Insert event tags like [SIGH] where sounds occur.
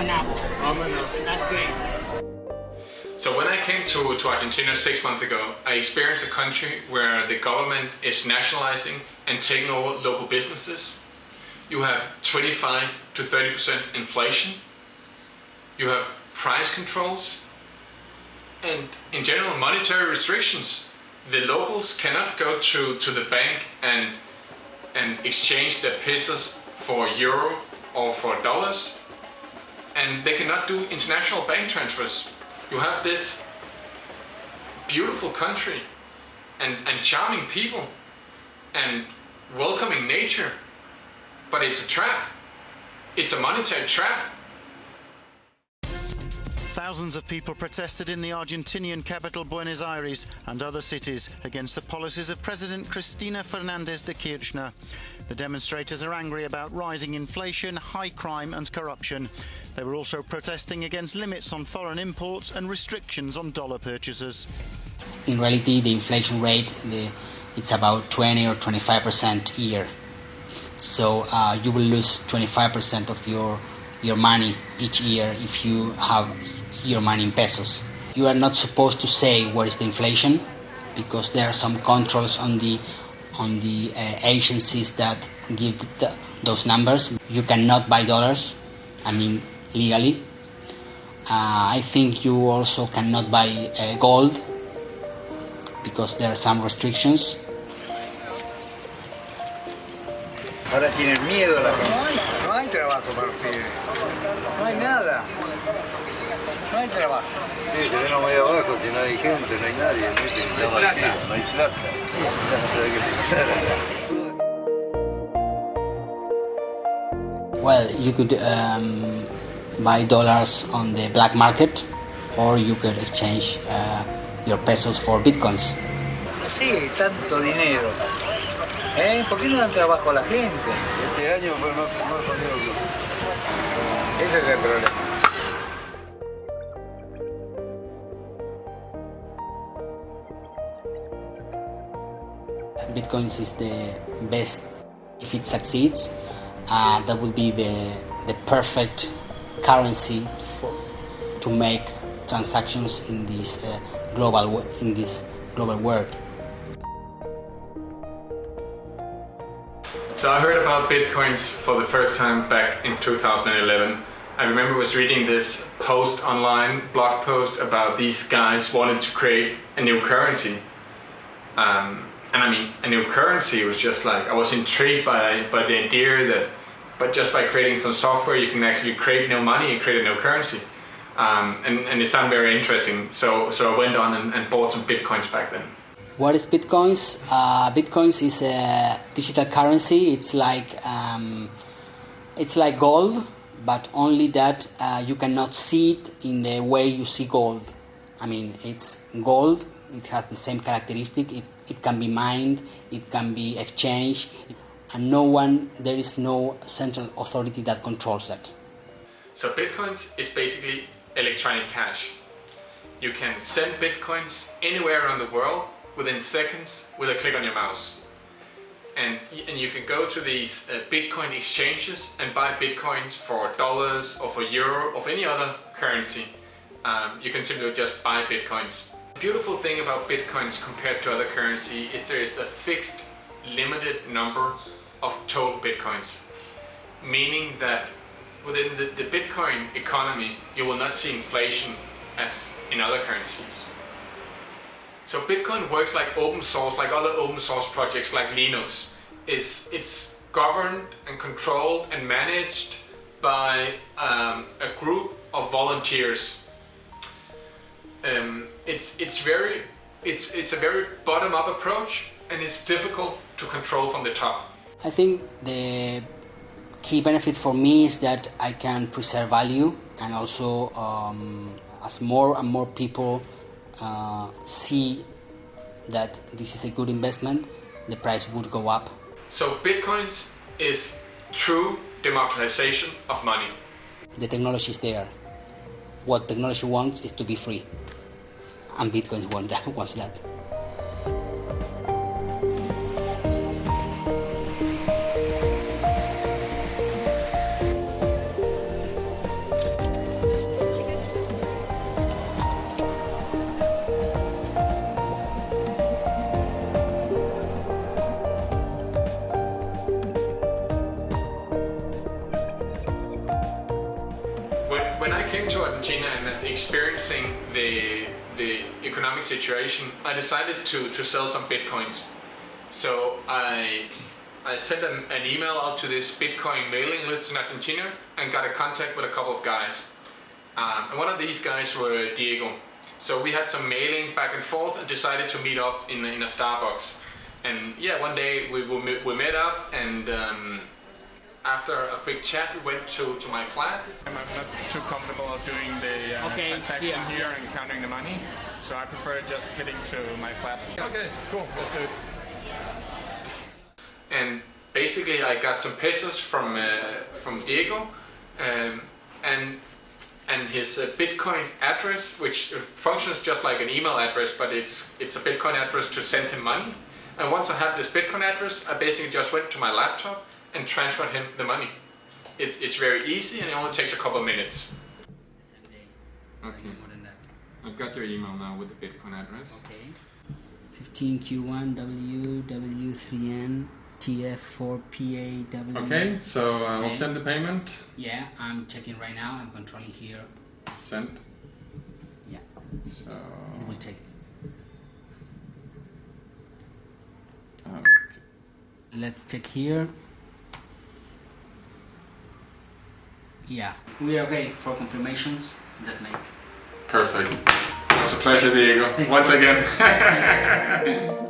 phenomenal, and that's great. So when I came to, to Argentina six months ago, I experienced a country where the government is nationalizing and taking over local businesses. You have 25 to 30% inflation. You have price controls. And in general, monetary restrictions. The locals cannot go to, to the bank and, and exchange their pesos for euro or for dollars. And they cannot do international bank transfers you have this beautiful country and, and charming people and welcoming nature, but it's a trap. It's a monetary trap. Thousands of people protested in the Argentinian capital Buenos Aires and other cities against the policies of President Cristina Fernandez de Kirchner. The demonstrators are angry about rising inflation, high crime and corruption. They were also protesting against limits on foreign imports and restrictions on dollar purchases. In reality, the inflation rate the, it's about 20 or 25 percent a year. So uh, you will lose 25 percent of your your money each year if you have your money in pesos. You are not supposed to say what is the inflation because there are some controls on the on the uh, agencies that give the, those numbers. You cannot buy dollars. I mean legally. Uh, I think you also cannot buy uh, gold because there are some restrictions. Ahora tienen miedo la gente. Trabajo para los pibes. No hay nada. No hay trabajo. Sí, se ven muy abajo, si no hay gente, no hay nadie, ¿no? Está vacío, no hay plata. Ya no sabe qué pensar. Well, you could um, buy dollars on the black market or you could exchange uh, your pesos for bitcoins. Sí, tanto dinero. ¿Eh? ¿Por qué no dan trabajo a la gente? Este año fue más, más jodido que... Ese es el problema. Bitcoins is the best. If it succeeds, uh, that would be the, the perfect currency for, to make transactions in this uh, global in this global world. So I heard about bitcoins for the first time back in 2011. I remember was reading this post online, blog post about these guys wanted to create a new currency. Um, and I mean, a new currency was just like, I was intrigued by, by the idea that but just by creating some software you can actually create new money and create a new currency. Um, and, and it sounded very interesting, so, so I went on and, and bought some bitcoins back then. What is bitcoins? Uh, bitcoins is a digital currency. It's like um, it's like gold, but only that uh, you cannot see it in the way you see gold. I mean, it's gold. It has the same characteristic. It, it can be mined. It can be exchanged. It, and no one, there is no central authority that controls that. So bitcoins is basically electronic cash. You can send bitcoins anywhere around the world within seconds with a click on your mouse. And, and you can go to these uh, Bitcoin exchanges and buy Bitcoins for dollars or for euro or any other currency. Um, you can simply just buy Bitcoins. The beautiful thing about Bitcoins compared to other currency is there is a fixed limited number of total bitcoins, meaning that within the, the Bitcoin economy, you will not see inflation as in other currencies. So Bitcoin works like open source, like other open source projects like Linux. It's, it's governed and controlled and managed by um, a group of volunteers. Um, it's, it's, very, it's, it's a very bottom-up approach and it's difficult to control from the top. I think the key benefit for me is that I can preserve value and also um, as more and more people uh, see that this is a good investment, the price would go up. So Bitcoins is true democratization of money. The technology is there. What technology wants is to be free. And bitcoins [LAUGHS] wants that. Wants that. Argentina and experiencing the the economic situation, I decided to, to sell some bitcoins. So I I sent an, an email out to this Bitcoin mailing list in Argentina and got a contact with a couple of guys. Um, and one of these guys were Diego. So we had some mailing back and forth and decided to meet up in, in a Starbucks. And yeah, one day we, we, we met up and um, after a quick chat, we went to, to my flat. I'm not too comfortable doing the uh, Okay, transaction yeah. here and counting the money, so I prefer just heading to my flat. Okay, cool, let's do it. And basically, I got some pesos from uh, from Diego, um, and and his uh, Bitcoin address, which uh, functions just like an email address, but it's it's a Bitcoin address to send him money. And once I had this Bitcoin address, I basically just went to my laptop and transfer him the money. It's, it's very easy and it only takes a couple of minutes. Okay. More than that. I've got your email now with the Bitcoin address. Okay. 15Q1 WW3N TF4PAW. Okay, so uh, I'll Okay. send the payment. Yeah, I'm checking right now. I'm controlling here. Sent. Yeah, So. it will check. Okay. Let's check here. Yeah, we are okay for confirmations that make. Perfect. It's a pleasure, Diego. Thank you. Once again. [LAUGHS]